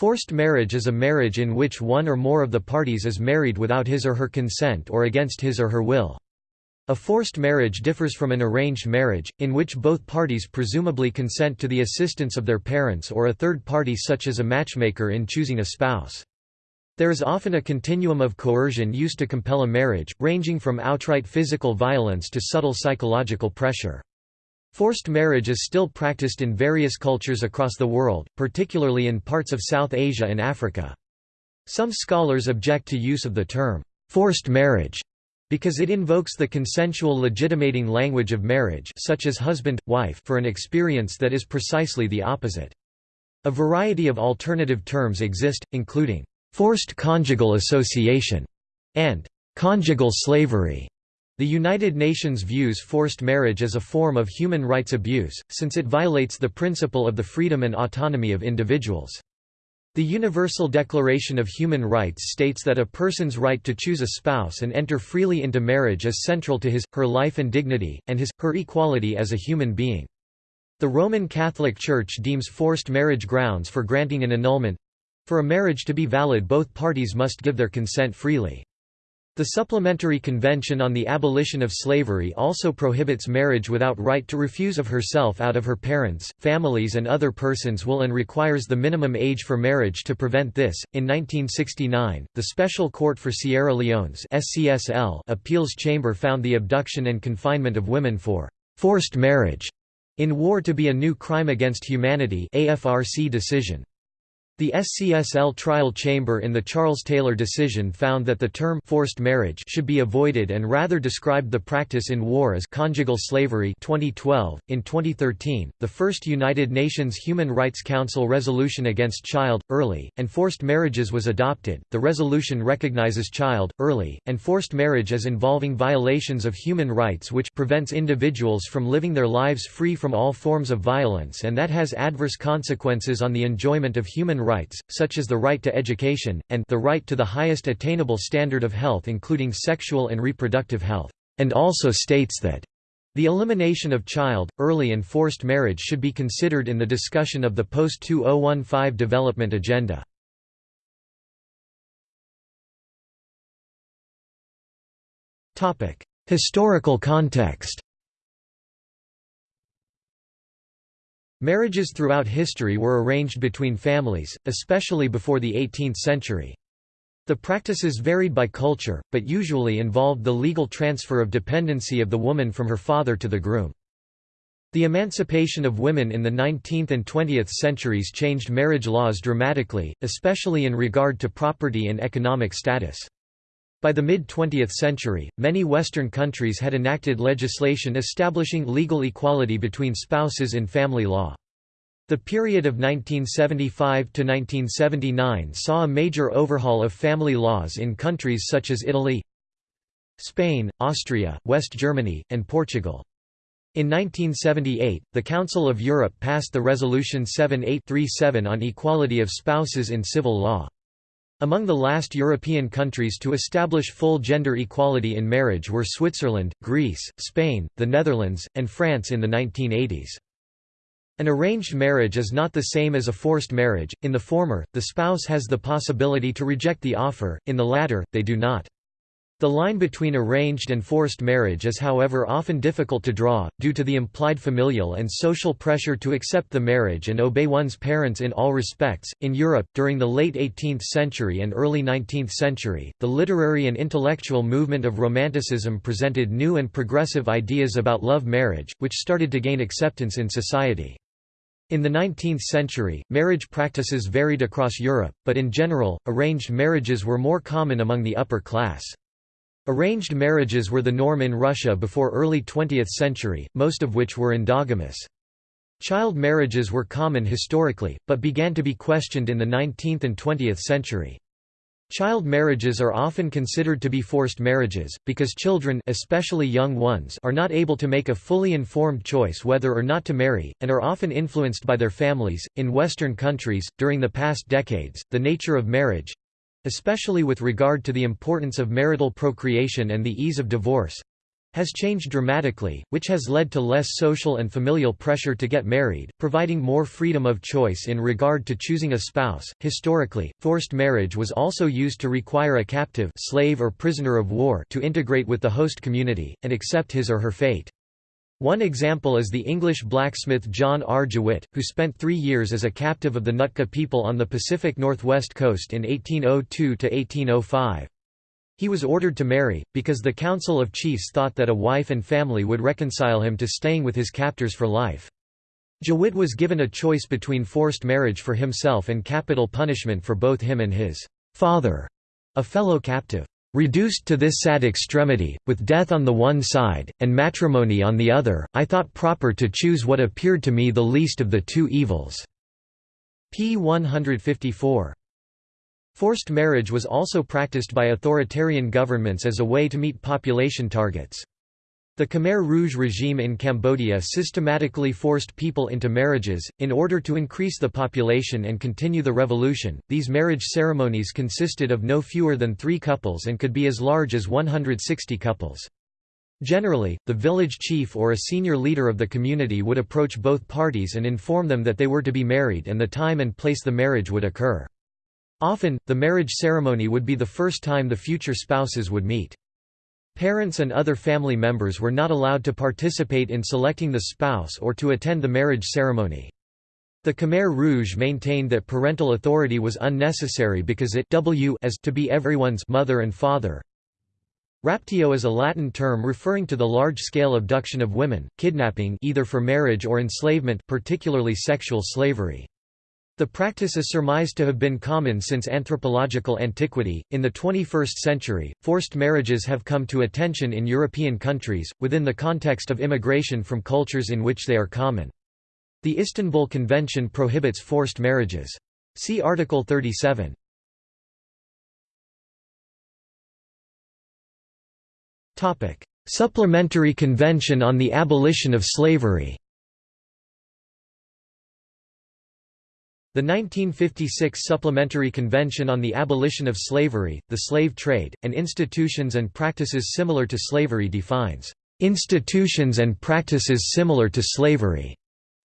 Forced marriage is a marriage in which one or more of the parties is married without his or her consent or against his or her will. A forced marriage differs from an arranged marriage, in which both parties presumably consent to the assistance of their parents or a third party such as a matchmaker in choosing a spouse. There is often a continuum of coercion used to compel a marriage, ranging from outright physical violence to subtle psychological pressure. Forced marriage is still practiced in various cultures across the world, particularly in parts of South Asia and Africa. Some scholars object to use of the term, forced marriage, because it invokes the consensual legitimating language of marriage such as husband, wife for an experience that is precisely the opposite. A variety of alternative terms exist, including, "...forced conjugal association", and "...conjugal slavery". The United Nations views forced marriage as a form of human rights abuse, since it violates the principle of the freedom and autonomy of individuals. The Universal Declaration of Human Rights states that a person's right to choose a spouse and enter freely into marriage is central to his, her life and dignity, and his, her equality as a human being. The Roman Catholic Church deems forced marriage grounds for granting an annulment. For a marriage to be valid both parties must give their consent freely. The Supplementary Convention on the Abolition of Slavery also prohibits marriage without right to refuse of herself out of her parents, families, and other persons will and requires the minimum age for marriage to prevent this. In 1969, the Special Court for Sierra Leone's SCSL appeals chamber found the abduction and confinement of women for forced marriage in war to be a new crime against humanity AFRC decision. The SCSL trial chamber in the Charles Taylor decision found that the term forced marriage should be avoided and rather described the practice in war as conjugal slavery 2012. .In 2013, the first United Nations Human Rights Council resolution against child, early, and forced marriages was adopted. The resolution recognizes child, early, and forced marriage as involving violations of human rights which prevents individuals from living their lives free from all forms of violence and that has adverse consequences on the enjoyment of human rights rights, such as the right to education, and the right to the highest attainable standard of health including sexual and reproductive health, and also states that the elimination of child, early and forced marriage should be considered in the discussion of the post-2015 development agenda. Historical context Marriages throughout history were arranged between families, especially before the 18th century. The practices varied by culture, but usually involved the legal transfer of dependency of the woman from her father to the groom. The emancipation of women in the 19th and 20th centuries changed marriage laws dramatically, especially in regard to property and economic status. By the mid-20th century, many Western countries had enacted legislation establishing legal equality between spouses in family law. The period of 1975 to 1979 saw a major overhaul of family laws in countries such as Italy, Spain, Austria, West Germany, and Portugal. In 1978, the Council of Europe passed the Resolution 7837 on equality of spouses in civil law. Among the last European countries to establish full gender equality in marriage were Switzerland, Greece, Spain, the Netherlands, and France in the 1980s. An arranged marriage is not the same as a forced marriage, in the former, the spouse has the possibility to reject the offer, in the latter, they do not. The line between arranged and forced marriage is however often difficult to draw, due to the implied familial and social pressure to accept the marriage and obey one's parents in all respects. In Europe, during the late 18th century and early 19th century, the literary and intellectual movement of Romanticism presented new and progressive ideas about love marriage, which started to gain acceptance in society. In the 19th century, marriage practices varied across Europe, but in general, arranged marriages were more common among the upper class. Arranged marriages were the norm in Russia before early 20th century, most of which were endogamous. Child marriages were common historically, but began to be questioned in the 19th and 20th century. Child marriages are often considered to be forced marriages, because children especially young ones are not able to make a fully informed choice whether or not to marry, and are often influenced by their families. In Western countries, during the past decades, the nature of marriage especially with regard to the importance of marital procreation and the ease of divorce has changed dramatically, which has led to less social and familial pressure to get married, providing more freedom of choice in regard to choosing a spouse. Historically, forced marriage was also used to require a captive slave or prisoner of war to integrate with the host community, and accept his or her fate. One example is the English blacksmith John R. Jewett, who spent three years as a captive of the Nootka people on the Pacific Northwest coast in 1802–1805. He was ordered to marry, because the Council of Chiefs thought that a wife and family would reconcile him to staying with his captors for life. Jewett was given a choice between forced marriage for himself and capital punishment for both him and his father, a fellow captive. Reduced to this sad extremity, with death on the one side, and matrimony on the other, I thought proper to choose what appeared to me the least of the two evils." p. 154. Forced marriage was also practiced by authoritarian governments as a way to meet population targets. The Khmer Rouge regime in Cambodia systematically forced people into marriages, in order to increase the population and continue the revolution. These marriage ceremonies consisted of no fewer than three couples and could be as large as 160 couples. Generally, the village chief or a senior leader of the community would approach both parties and inform them that they were to be married and the time and place the marriage would occur. Often, the marriage ceremony would be the first time the future spouses would meet. Parents and other family members were not allowed to participate in selecting the spouse or to attend the marriage ceremony. The Khmer Rouge maintained that parental authority was unnecessary because it w as to be everyone's mother and father. Raptio is a Latin term referring to the large-scale abduction of women, kidnapping either for marriage or enslavement particularly sexual slavery. The practice is surmised to have been common since anthropological antiquity. In the 21st century, forced marriages have come to attention in European countries, within the context of immigration from cultures in which they are common. The Istanbul Convention prohibits forced marriages. See Article 37. Supplementary Convention on the Abolition of Slavery The 1956 Supplementary Convention on the Abolition of Slavery, the Slave Trade, and Institutions and Practices Similar to Slavery defines, "...institutions and practices similar to slavery",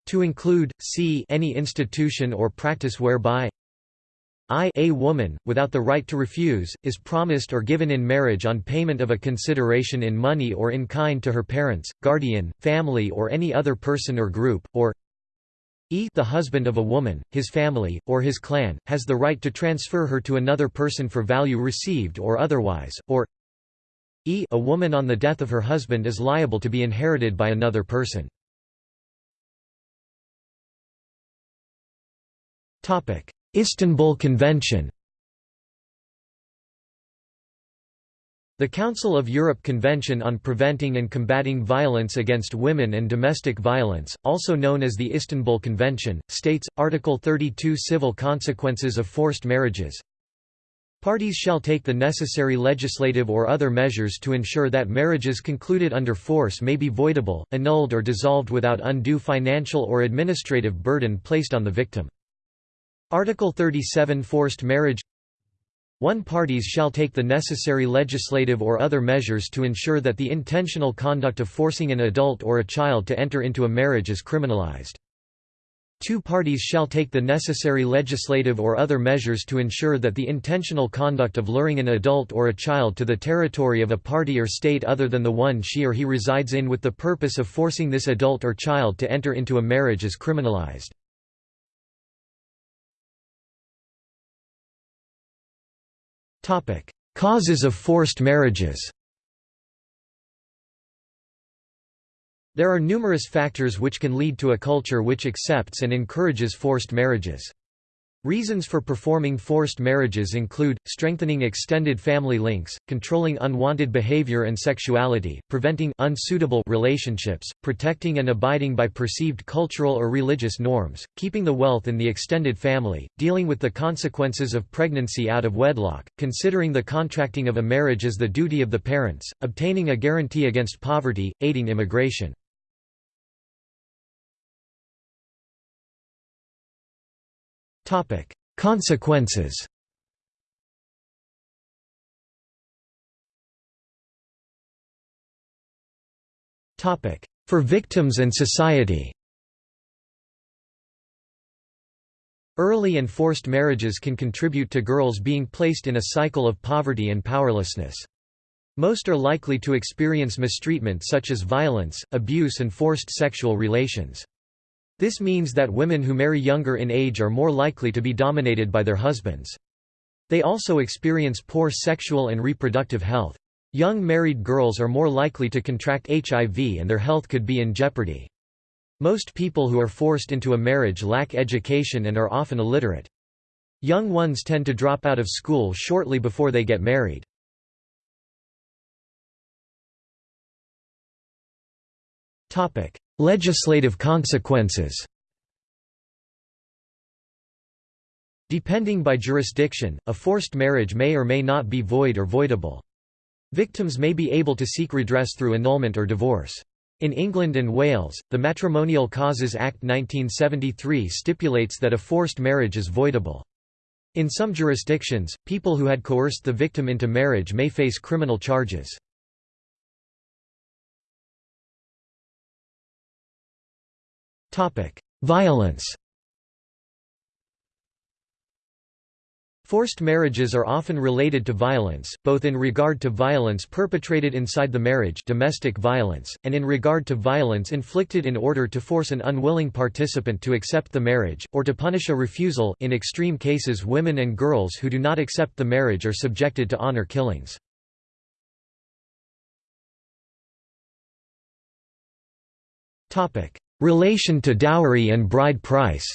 to include, c any institution or practice whereby I a woman, without the right to refuse, is promised or given in marriage on payment of a consideration in money or in kind to her parents, guardian, family or any other person or group, or e the husband of a woman, his family, or his clan, has the right to transfer her to another person for value received or otherwise, or e a woman on the death of her husband is liable to be inherited by another person. Istanbul Convention The Council of Europe Convention on Preventing and Combating Violence Against Women and Domestic Violence, also known as the Istanbul Convention, states, Article 32 Civil consequences of forced marriages Parties shall take the necessary legislative or other measures to ensure that marriages concluded under force may be voidable, annulled or dissolved without undue financial or administrative burden placed on the victim. Article 37 Forced marriage one parties shall take the necessary legislative or other measures to ensure that the intentional conduct of forcing an adult or a child to enter into a marriage is criminalized. Two parties shall take the necessary legislative or other measures to ensure that the intentional conduct of luring an adult or a child to the territory of a party or state other than the one she or he resides in with the purpose of forcing this adult or child to enter into a marriage is criminalized. Causes of forced marriages There are numerous factors which can lead to a culture which accepts and encourages forced marriages. Reasons for performing forced marriages include, strengthening extended family links, controlling unwanted behavior and sexuality, preventing unsuitable relationships, protecting and abiding by perceived cultural or religious norms, keeping the wealth in the extended family, dealing with the consequences of pregnancy out of wedlock, considering the contracting of a marriage as the duty of the parents, obtaining a guarantee against poverty, aiding immigration. Topic: Consequences. Topic: For victims and society Early and forced marriages can contribute to girls being placed in a cycle of poverty and powerlessness. Most are likely to experience mistreatment such as violence, abuse and forced sexual relations. This means that women who marry younger in age are more likely to be dominated by their husbands. They also experience poor sexual and reproductive health. Young married girls are more likely to contract HIV and their health could be in jeopardy. Most people who are forced into a marriage lack education and are often illiterate. Young ones tend to drop out of school shortly before they get married. Legislative consequences Depending by jurisdiction, a forced marriage may or may not be void or voidable. Victims may be able to seek redress through annulment or divorce. In England and Wales, the Matrimonial Causes Act 1973 stipulates that a forced marriage is voidable. In some jurisdictions, people who had coerced the victim into marriage may face criminal charges. Violence Forced marriages are often related to violence, both in regard to violence perpetrated inside the marriage domestic violence, and in regard to violence inflicted in order to force an unwilling participant to accept the marriage, or to punish a refusal. In extreme cases women and girls who do not accept the marriage are subjected to honor killings. Relation to dowry and bride price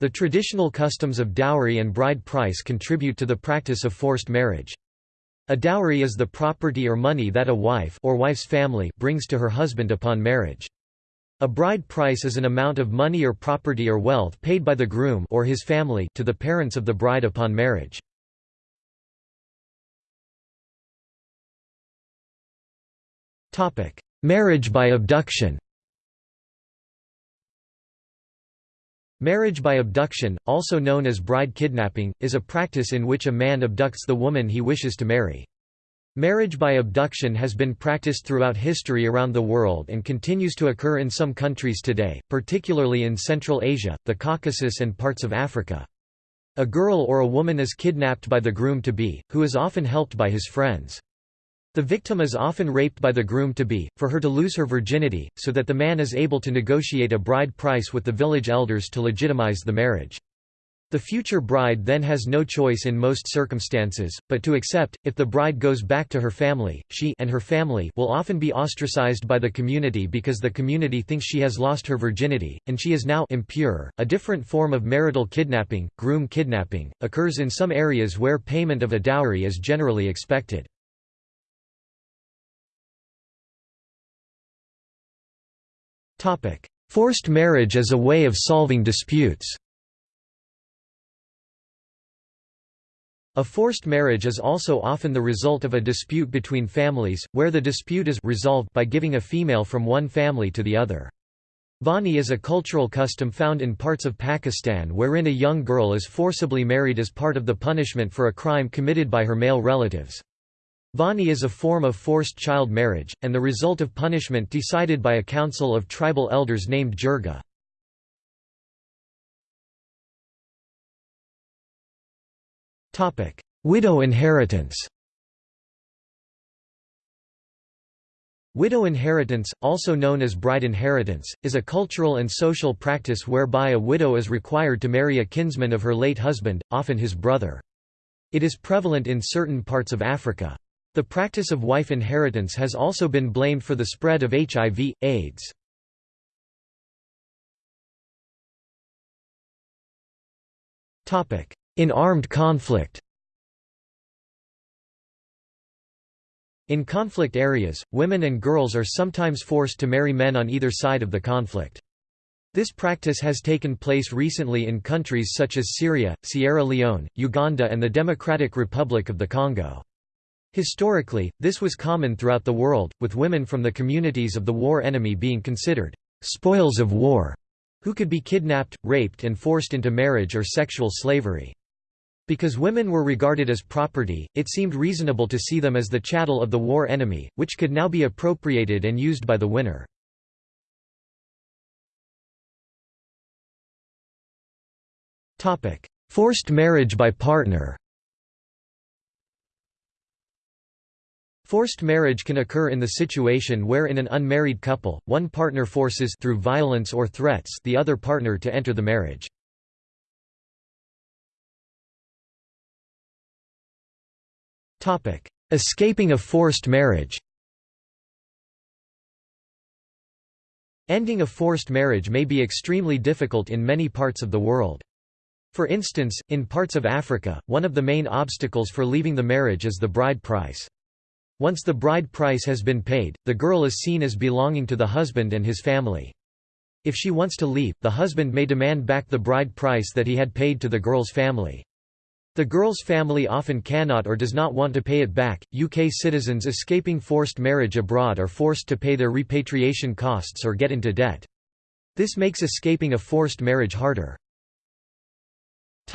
The traditional customs of dowry and bride price contribute to the practice of forced marriage. A dowry is the property or money that a wife or wife's family brings to her husband upon marriage. A bride price is an amount of money or property or wealth paid by the groom or his family to the parents of the bride upon marriage. Marriage by abduction Marriage by abduction, also known as bride kidnapping, is a practice in which a man abducts the woman he wishes to marry. Marriage by abduction has been practiced throughout history around the world and continues to occur in some countries today, particularly in Central Asia, the Caucasus and parts of Africa. A girl or a woman is kidnapped by the groom-to-be, who is often helped by his friends. The victim is often raped by the groom-to-be, for her to lose her virginity, so that the man is able to negotiate a bride price with the village elders to legitimize the marriage. The future bride then has no choice in most circumstances, but to accept, if the bride goes back to her family, she and her family will often be ostracized by the community because the community thinks she has lost her virginity, and she is now impure. A different form of marital kidnapping, groom kidnapping, occurs in some areas where payment of a dowry is generally expected. Forced marriage as a way of solving disputes A forced marriage is also often the result of a dispute between families, where the dispute is resolved by giving a female from one family to the other. Vani is a cultural custom found in parts of Pakistan wherein a young girl is forcibly married as part of the punishment for a crime committed by her male relatives. Vani is a form of forced child marriage, and the result of punishment decided by a council of tribal elders named Jirga. Widow inheritance Widow inheritance, also known as bride inheritance, is a cultural and social practice whereby a widow is required to marry a kinsman of her late husband, often his brother. It is prevalent in certain parts of Africa. The practice of wife inheritance has also been blamed for the spread of HIV, AIDS. In armed conflict In conflict areas, women and girls are sometimes forced to marry men on either side of the conflict. This practice has taken place recently in countries such as Syria, Sierra Leone, Uganda and the Democratic Republic of the Congo. Historically, this was common throughout the world, with women from the communities of the war enemy being considered spoils of war, who could be kidnapped, raped and forced into marriage or sexual slavery. Because women were regarded as property, it seemed reasonable to see them as the chattel of the war enemy, which could now be appropriated and used by the winner. Forced marriage by partner Forced marriage can occur in the situation where in an unmarried couple, one partner forces through violence or threats the other partner to enter the marriage. Escaping a forced marriage Ending a forced marriage may be extremely difficult in many parts of the world. For instance, in parts of Africa, one of the main obstacles for leaving the marriage is the bride price. Once the bride price has been paid, the girl is seen as belonging to the husband and his family. If she wants to leave, the husband may demand back the bride price that he had paid to the girl's family. The girl's family often cannot or does not want to pay it back. UK citizens escaping forced marriage abroad are forced to pay their repatriation costs or get into debt. This makes escaping a forced marriage harder.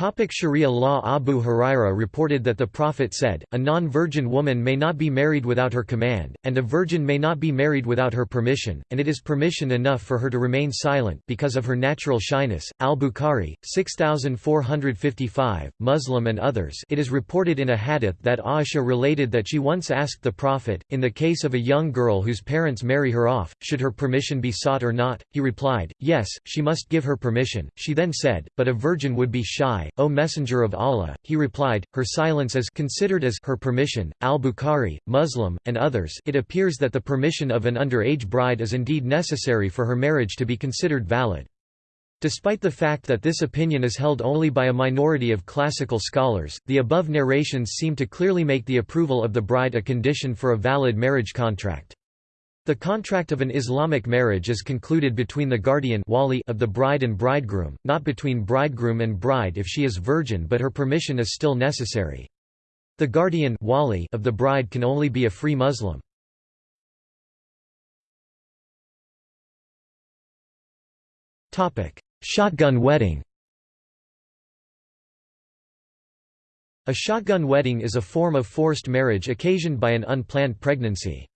Topic Sharia law Abu Huraira reported that the Prophet said, A non-virgin woman may not be married without her command, and a virgin may not be married without her permission, and it is permission enough for her to remain silent because of her natural shyness. Al-Bukhari, 6455, Muslim and others it is reported in a hadith that Aisha related that she once asked the Prophet, in the case of a young girl whose parents marry her off, should her permission be sought or not? He replied, yes, she must give her permission. She then said, but a virgin would be shy O Messenger of Allah, he replied, her silence is considered as her permission. Al-Bukhari, Muslim, and others it appears that the permission of an underage bride is indeed necessary for her marriage to be considered valid. Despite the fact that this opinion is held only by a minority of classical scholars, the above narrations seem to clearly make the approval of the bride a condition for a valid marriage contract. The contract of an Islamic marriage is concluded between the guardian wali of the bride and bridegroom, not between bridegroom and bride if she is virgin but her permission is still necessary. The guardian wali of the bride can only be a free Muslim. Shotgun wedding A shotgun wedding is a form of forced marriage occasioned by an unplanned pregnancy.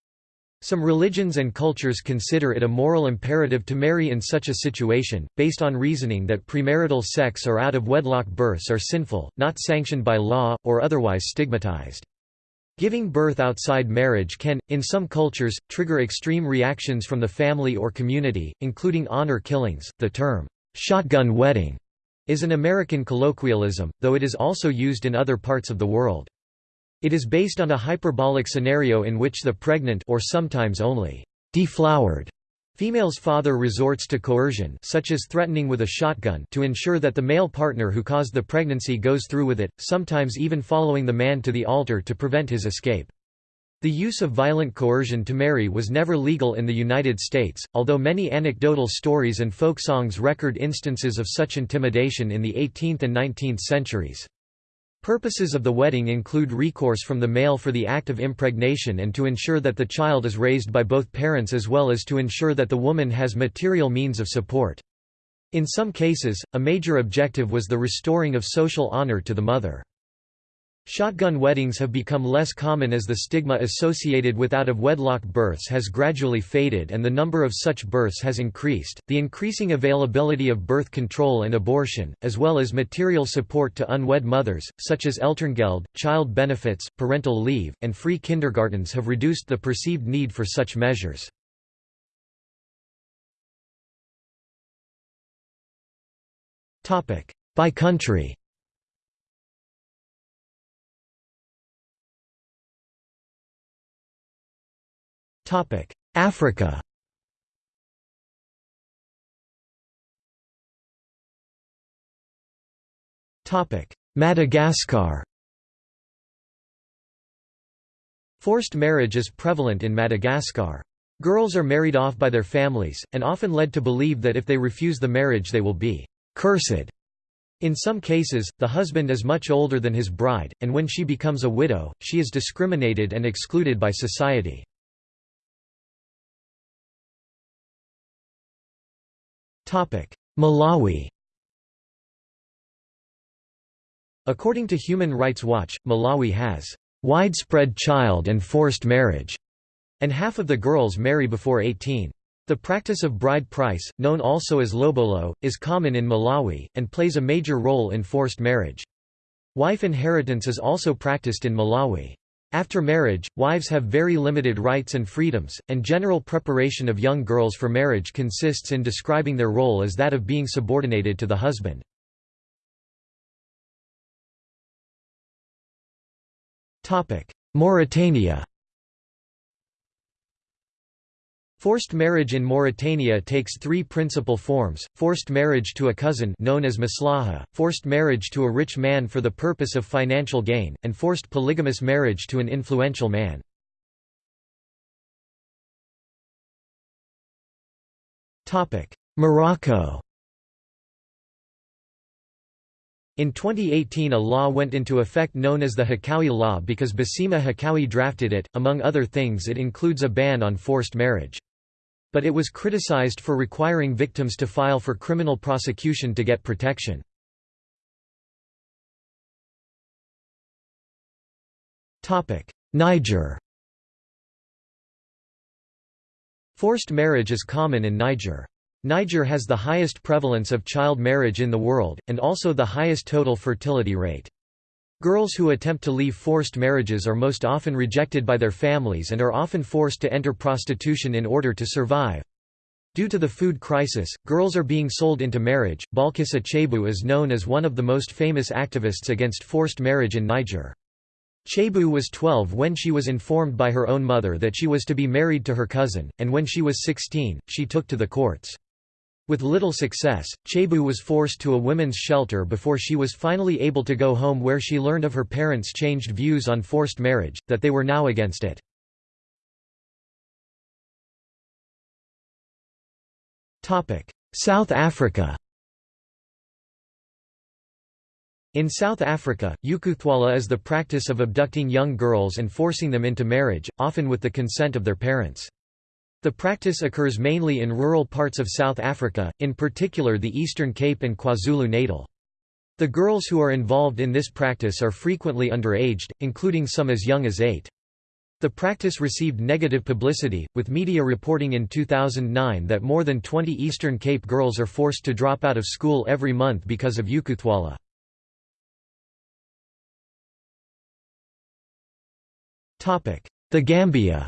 Some religions and cultures consider it a moral imperative to marry in such a situation, based on reasoning that premarital sex or out-of-wedlock births are sinful, not sanctioned by law, or otherwise stigmatized. Giving birth outside marriage can, in some cultures, trigger extreme reactions from the family or community, including honor killings. The term, shotgun wedding, is an American colloquialism, though it is also used in other parts of the world. It is based on a hyperbolic scenario in which the pregnant or sometimes only deflowered female's father resorts to coercion such as threatening with a shotgun to ensure that the male partner who caused the pregnancy goes through with it, sometimes even following the man to the altar to prevent his escape. The use of violent coercion to marry was never legal in the United States, although many anecdotal stories and folk songs record instances of such intimidation in the 18th and 19th centuries. Purposes of the wedding include recourse from the male for the act of impregnation and to ensure that the child is raised by both parents as well as to ensure that the woman has material means of support. In some cases, a major objective was the restoring of social honor to the mother. Shotgun weddings have become less common as the stigma associated with out of wedlock births has gradually faded and the number of such births has increased. The increasing availability of birth control and abortion, as well as material support to unwed mothers, such as Elterngeld, child benefits, parental leave, and free kindergartens, have reduced the perceived need for such measures. By country Africa Topic: Madagascar Forced marriage is prevalent in Madagascar. Girls are married off by their families, and often led to believe that if they refuse the marriage they will be «cursed». In some cases, the husband is much older than his bride, and when she becomes a widow, she is discriminated and excluded by society. Malawi According to Human Rights Watch, Malawi has widespread child and forced marriage, and half of the girls marry before 18. The practice of bride price, known also as lobolo, is common in Malawi, and plays a major role in forced marriage. Wife inheritance is also practiced in Malawi. After marriage, wives have very limited rights and freedoms, and general preparation of young girls for marriage consists in describing their role as that of being subordinated to the husband. Mauritania Forced marriage in Mauritania takes three principal forms, forced marriage to a cousin known as maslaha, forced marriage to a rich man for the purpose of financial gain, and forced polygamous marriage to an influential man. Morocco In 2018 a law went into effect known as the Hakkaoui Law because Bassima Hakkaoui drafted it, among other things it includes a ban on forced marriage. But it was criticized for requiring victims to file for criminal prosecution to get protection. Niger Forced marriage is common in Niger. Niger has the highest prevalence of child marriage in the world, and also the highest total fertility rate. Girls who attempt to leave forced marriages are most often rejected by their families and are often forced to enter prostitution in order to survive. Due to the food crisis, girls are being sold into marriage. Balkissa Chaibou is known as one of the most famous activists against forced marriage in Niger. Chaibou was 12 when she was informed by her own mother that she was to be married to her cousin, and when she was 16, she took to the courts. With little success, Chaibou was forced to a women's shelter before she was finally able to go home where she learned of her parents' changed views on forced marriage, that they were now against it. South Africa In South Africa, ukuthwala is the practice of abducting young girls and forcing them into marriage, often with the consent of their parents. The practice occurs mainly in rural parts of South Africa, in particular the Eastern Cape and KwaZulu-Natal. The girls who are involved in this practice are frequently underaged, including some as young as eight. The practice received negative publicity, with media reporting in 2009 that more than 20 Eastern Cape girls are forced to drop out of school every month because of ukuthwala. The Gambia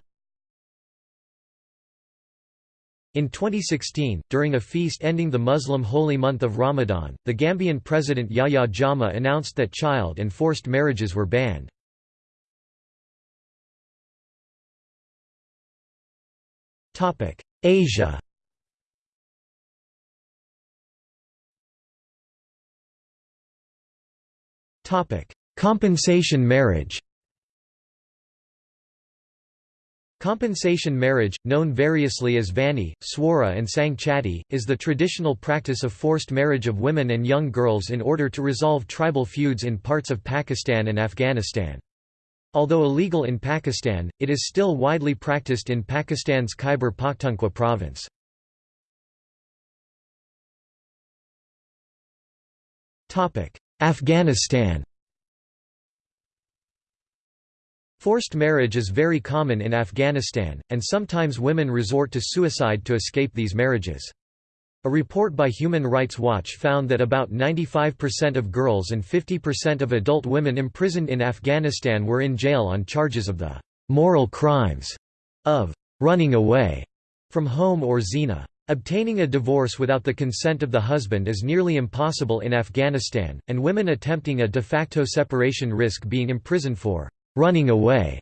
In 2016, during a feast ending the Muslim holy month of Ramadan, the Gambian president Yahya Jammeh announced that child and forced marriages were banned. Asia Compensation marriage Compensation marriage, known variously as Vani, Swara and Sangchati, is the traditional practice of forced marriage of women and young girls in order to resolve tribal feuds in parts of Pakistan and Afghanistan. Although illegal in Pakistan, it is still widely practiced in Pakistan's Khyber Pakhtunkhwa province. Afghanistan Forced marriage is very common in Afghanistan, and sometimes women resort to suicide to escape these marriages. A report by Human Rights Watch found that about 95% of girls and 50% of adult women imprisoned in Afghanistan were in jail on charges of the moral crimes of running away from home or zina. Obtaining a divorce without the consent of the husband is nearly impossible in Afghanistan, and women attempting a de facto separation risk being imprisoned for running away.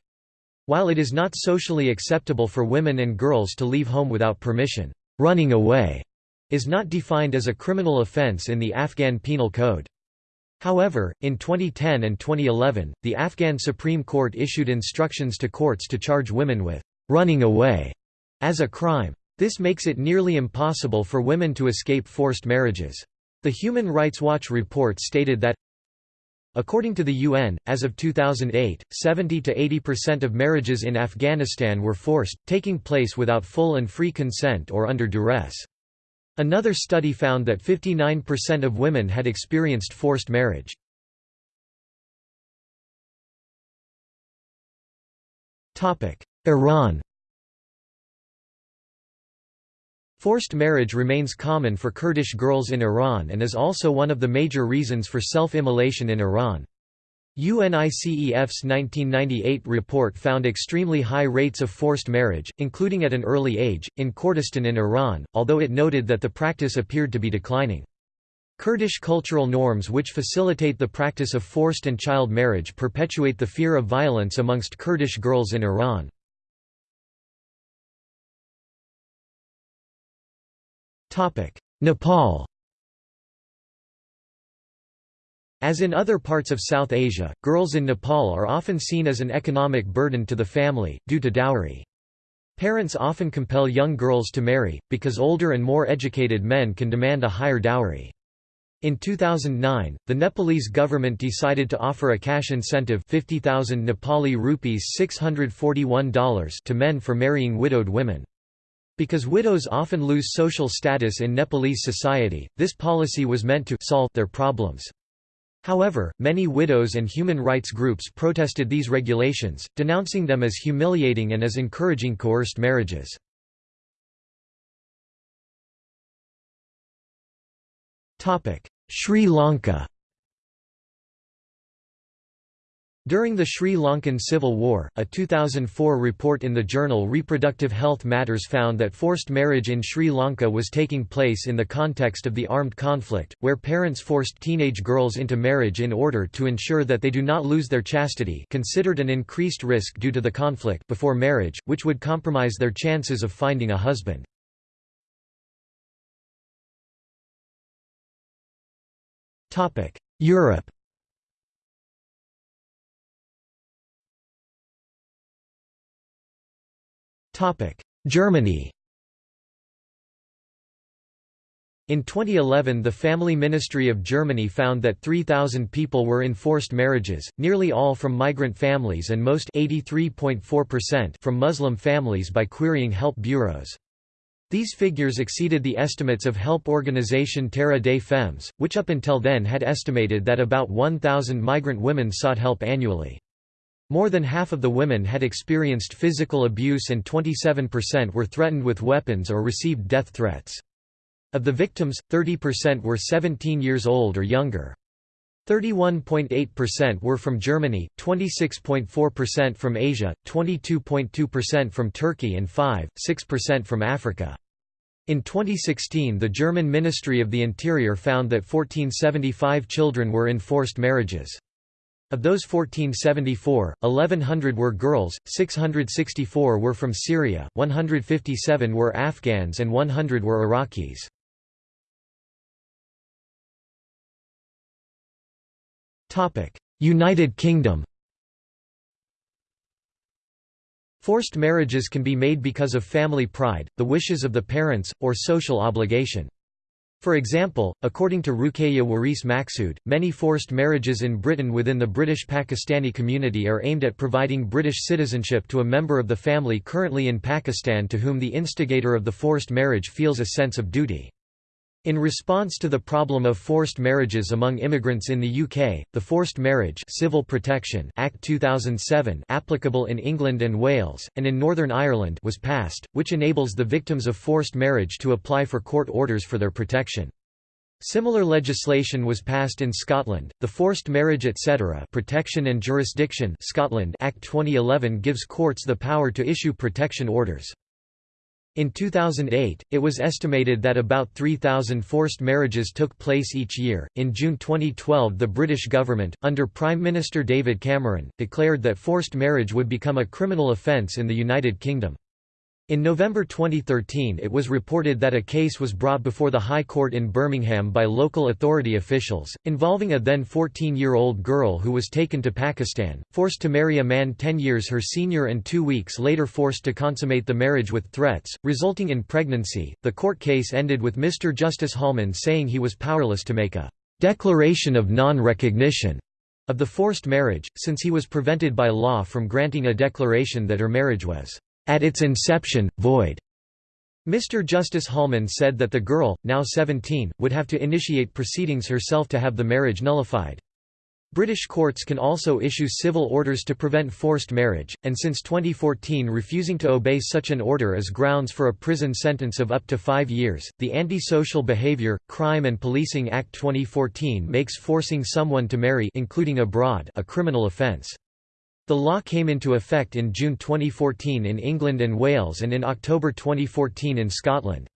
While it is not socially acceptable for women and girls to leave home without permission, running away is not defined as a criminal offense in the Afghan Penal Code. However, in 2010 and 2011, the Afghan Supreme Court issued instructions to courts to charge women with running away as a crime. This makes it nearly impossible for women to escape forced marriages. The Human Rights Watch report stated that According to the UN, as of 2008, 70 to 80% of marriages in Afghanistan were forced, taking place without full and free consent or under duress. Another study found that 59% of women had experienced forced marriage. Iran Forced marriage remains common for Kurdish girls in Iran and is also one of the major reasons for self-immolation in Iran. UNICEF's 1998 report found extremely high rates of forced marriage, including at an early age, in Kurdistan in Iran, although it noted that the practice appeared to be declining. Kurdish cultural norms which facilitate the practice of forced and child marriage perpetuate the fear of violence amongst Kurdish girls in Iran. Nepal As in other parts of South Asia, girls in Nepal are often seen as an economic burden to the family, due to dowry. Parents often compel young girls to marry, because older and more educated men can demand a higher dowry. In 2009, the Nepalese government decided to offer a cash incentive 50,000 Nepali rupees $641 to men for marrying widowed women. Because widows often lose social status in Nepalese society, this policy was meant to solve their problems. However, many widows and human rights groups protested these regulations, denouncing them as humiliating and as encouraging coerced marriages. Sri Lanka During the Sri Lankan Civil War, a 2004 report in the journal Reproductive Health Matters found that forced marriage in Sri Lanka was taking place in the context of the armed conflict, where parents forced teenage girls into marriage in order to ensure that they do not lose their chastity considered an increased risk due to the conflict before marriage, which would compromise their chances of finding a husband. Europe Germany In 2011 the Family Ministry of Germany found that 3,000 people were in forced marriages, nearly all from migrant families and most from Muslim families by querying help bureaus. These figures exceeded the estimates of help organization Terre des Femmes, which up until then had estimated that about 1,000 migrant women sought help annually. More than half of the women had experienced physical abuse and 27% were threatened with weapons or received death threats. Of the victims, 30% were 17 years old or younger. 31.8% were from Germany, 26.4% from Asia, 22.2% from Turkey and 5.6% from Africa. In 2016 the German Ministry of the Interior found that 1475 children were in forced marriages. Of those 1474, 1100 were girls, 664 were from Syria, 157 were Afghans and 100 were Iraqis. United Kingdom Forced marriages can be made because of family pride, the wishes of the parents, or social obligation. For example, according to Ruqayya Waris Maqsood, many forced marriages in Britain within the British Pakistani community are aimed at providing British citizenship to a member of the family currently in Pakistan to whom the instigator of the forced marriage feels a sense of duty. In response to the problem of forced marriages among immigrants in the UK, the Forced Marriage Civil Protection Act 2007 applicable in England and Wales, and in Northern Ireland was passed, which enables the victims of forced marriage to apply for court orders for their protection. Similar legislation was passed in Scotland. The Forced Marriage etc. Protection and Jurisdiction Scotland Act 2011 gives courts the power to issue protection orders. In 2008, it was estimated that about 3,000 forced marriages took place each year. In June 2012, the British government, under Prime Minister David Cameron, declared that forced marriage would become a criminal offence in the United Kingdom. In November 2013 it was reported that a case was brought before the High Court in Birmingham by local authority officials, involving a then 14-year-old girl who was taken to Pakistan, forced to marry a man 10 years her senior and two weeks later forced to consummate the marriage with threats, resulting in pregnancy. The court case ended with Mr. Justice Holman saying he was powerless to make a declaration of non-recognition of the forced marriage, since he was prevented by law from granting a declaration that her marriage was at its inception, void. Mr. Justice Holman said that the girl, now 17, would have to initiate proceedings herself to have the marriage nullified. British courts can also issue civil orders to prevent forced marriage, and since 2014 refusing to obey such an order is grounds for a prison sentence of up to five years. The Anti-Social Behaviour, Crime and Policing Act 2014 makes forcing someone to marry including abroad a criminal offence. The law came into effect in June 2014 in England and Wales and in October 2014 in Scotland.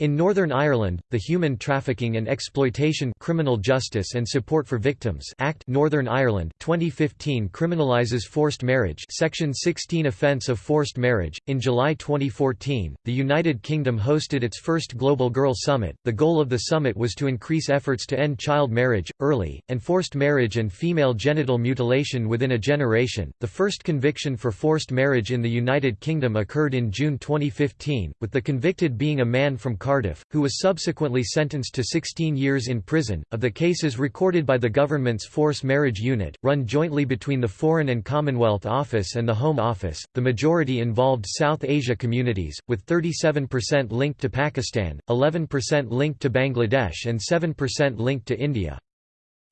In Northern Ireland, the Human Trafficking and Exploitation Criminal Justice and Support for Victims Act Northern Ireland 2015 criminalizes forced marriage Section 16 offence of forced marriage. In July 2014, the United Kingdom hosted its first Global Girl Summit. The goal of the summit was to increase efforts to end child marriage, early, and forced marriage and female genital mutilation within a generation. The first conviction for forced marriage in the United Kingdom occurred in June 2015, with the convicted being a man from Cardiff, who was subsequently sentenced to 16 years in prison. Of the cases recorded by the government's Force Marriage Unit, run jointly between the Foreign and Commonwealth Office and the Home Office, the majority involved South Asia communities, with 37% linked to Pakistan, 11% linked to Bangladesh, and 7% linked to India.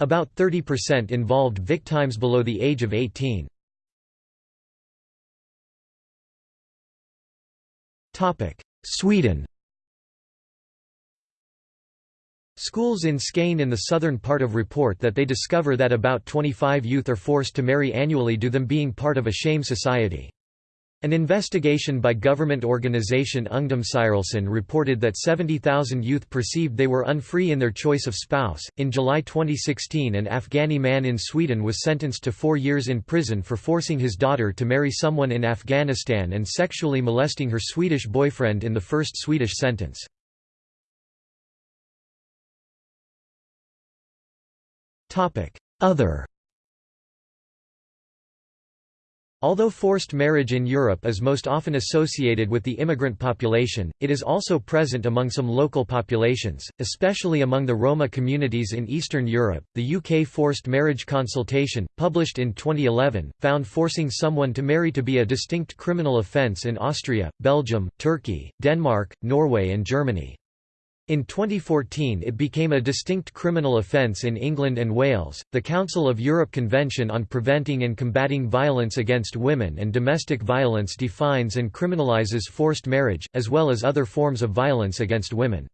About 30% involved victims below the age of 18. Sweden Schools in Skane in the southern part of report that they discover that about 25 youth are forced to marry annually due them being part of a shame society. An investigation by government organization Ungdomsstyrelsen reported that 70,000 youth perceived they were unfree in their choice of spouse. In July 2016, an Afghani man in Sweden was sentenced to four years in prison for forcing his daughter to marry someone in Afghanistan and sexually molesting her Swedish boyfriend in the first Swedish sentence. Other Although forced marriage in Europe is most often associated with the immigrant population, it is also present among some local populations, especially among the Roma communities in Eastern Europe. The UK Forced Marriage Consultation, published in 2011, found forcing someone to marry to be a distinct criminal offence in Austria, Belgium, Turkey, Denmark, Norway, and Germany. In 2014 it became a distinct criminal offence in England and Wales. The Council of Europe Convention on Preventing and Combating Violence Against Women and Domestic Violence defines and criminalises forced marriage, as well as other forms of violence against women.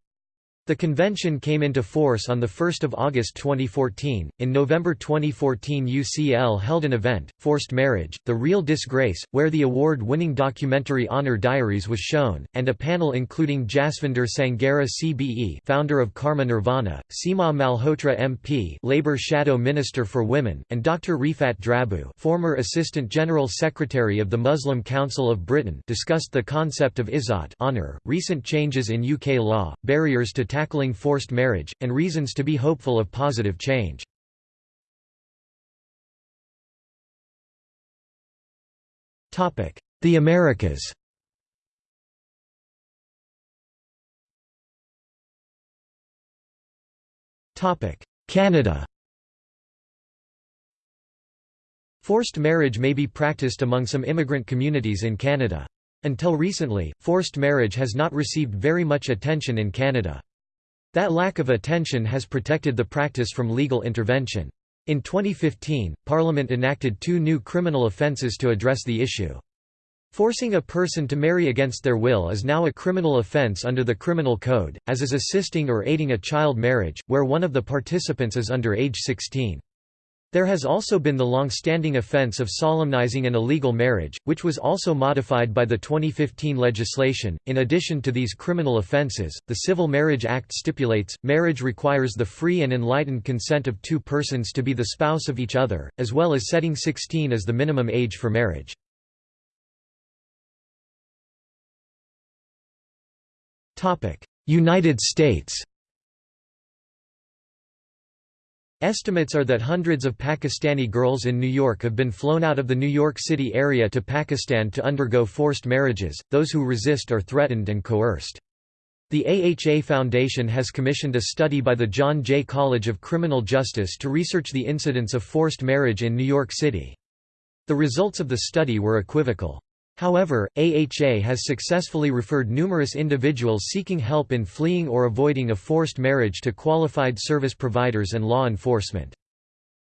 The convention came into force on 1 August 2014. In November 2014, UCL held an event, Forced Marriage The Real Disgrace, where the award winning documentary Honor Diaries was shown, and a panel including Jasvinder Sanghera CBE, founder of Karma Nirvana, Seema Malhotra MP, Labour Shadow Minister for Women, and Dr. Rifat Drabu, former Assistant General Secretary of the Muslim Council of Britain, discussed the concept of izzat honor, recent changes in UK law, barriers to tackling forced marriage, and reasons to be hopeful of positive change. The Americas Canada Forced marriage may be practiced among some immigrant communities in Canada. Until recently, forced marriage has not received very much attention in Canada. That lack of attention has protected the practice from legal intervention. In 2015, Parliament enacted two new criminal offences to address the issue. Forcing a person to marry against their will is now a criminal offence under the Criminal Code, as is assisting or aiding a child marriage, where one of the participants is under age 16. There has also been the long-standing offence of solemnizing an illegal marriage, which was also modified by the 2015 legislation. In addition to these criminal offences, the Civil Marriage Act stipulates, marriage requires the free and enlightened consent of two persons to be the spouse of each other, as well as setting 16 as the minimum age for marriage. United States Estimates are that hundreds of Pakistani girls in New York have been flown out of the New York City area to Pakistan to undergo forced marriages, those who resist are threatened and coerced. The AHA Foundation has commissioned a study by the John Jay College of Criminal Justice to research the incidence of forced marriage in New York City. The results of the study were equivocal. However, AHA has successfully referred numerous individuals seeking help in fleeing or avoiding a forced marriage to qualified service providers and law enforcement.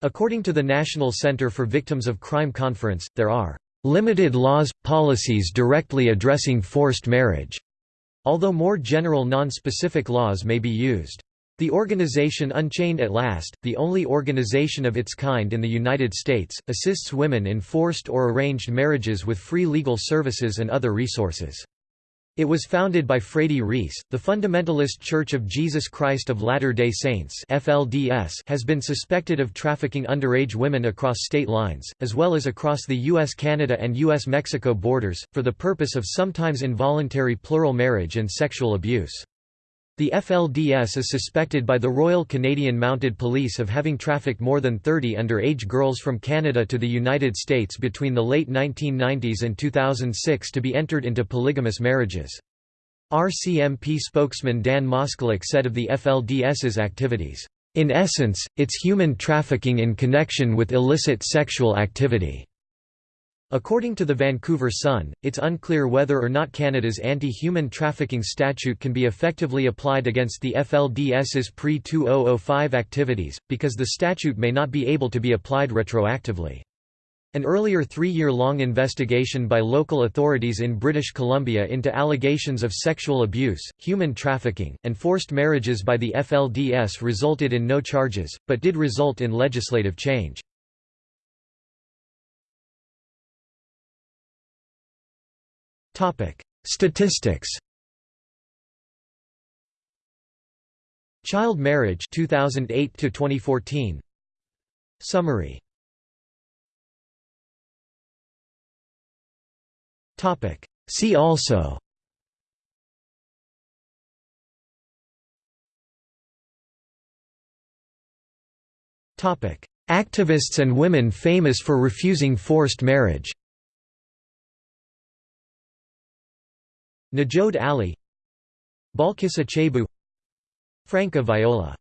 According to the National Center for Victims of Crime Conference, there are limited laws, policies directly addressing forced marriage, although more general non-specific laws may be used. The organization Unchained at Last, the only organization of its kind in the United States, assists women in forced or arranged marriages with free legal services and other resources. It was founded by Fraidy Reiss. The Fundamentalist Church of Jesus Christ of Latter-day Saints (FLDS) has been suspected of trafficking underage women across state lines, as well as across the US-Canada and US-Mexico borders, for the purpose of sometimes involuntary plural marriage and sexual abuse. The FLDS is suspected by the Royal Canadian Mounted Police of having trafficked more than 30 underage girls from Canada to the United States between the late 1990s and 2006 to be entered into polygamous marriages. RCMP spokesman Dan Moskaluk said of the FLDS's activities, "...in essence, it's human trafficking in connection with illicit sexual activity." According to the Vancouver Sun, it's unclear whether or not Canada's anti-human trafficking statute can be effectively applied against the FLDS's pre-2005 activities, because the statute may not be able to be applied retroactively. An earlier three-year-long investigation by local authorities in British Columbia into allegations of sexual abuse, human trafficking, and forced marriages by the FLDS resulted in no charges, but did result in legislative change. Topic: Statistics. Child marriage 2008 to 2014. Summary. Topic: See also. Topic: Activists and women famous for refusing forced marriage. Nujood Ali Balkissa Chaibou Franca Viola